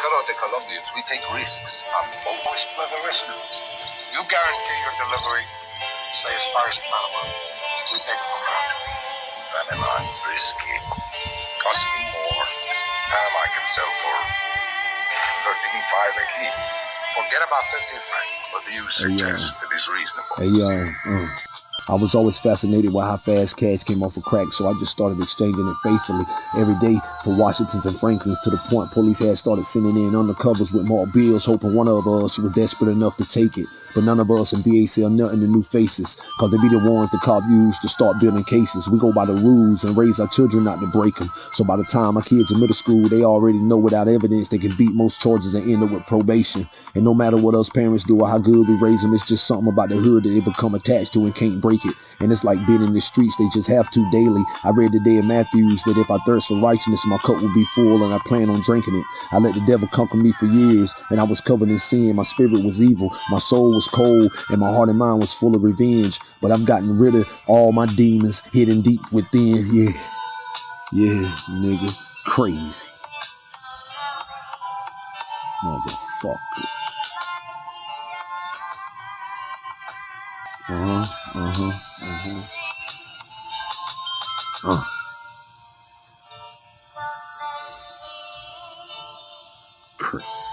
Karate Colombians, we take risks. I'm always play the risk. You guarantee your delivery, say as far as Panama. We take it from there. Panama is risky. Cost me more. Panama I can sell for 13.5 a key. Forget about 13.5. What do you suggest It is reasonable? Hey, yo, uh, I was always fascinated with how fast cash came off of crack, so I just started exchanging it faithfully every day for Washingtons and Franklins to the point police had started sending in undercovers with more bills, hoping one of us was desperate enough to take it. But none of us in BAC are nothing to new faces, cause they be the ones the cop used to start building cases. We go by the rules and raise our children not to break them. So by the time my kids in middle school, they already know without evidence they can beat most charges and end up with probation. And no matter what us parents do or how good we raise them, it's just something about the hood that they become attached to and can't break it. And it's like being in the streets, they just have to daily. I read today in Matthews that if I thirst for righteousness, my cup will be full and I plan on drinking it. I let the devil conquer me for years and I was covered in sin. My spirit was evil, my soul was cold, and my heart and mind was full of revenge. But I've gotten rid of all my demons hidden deep within. Yeah. Yeah, nigga. Crazy. Motherfucker. Uh-huh, uh-huh, uh-huh. Uh. Crazy.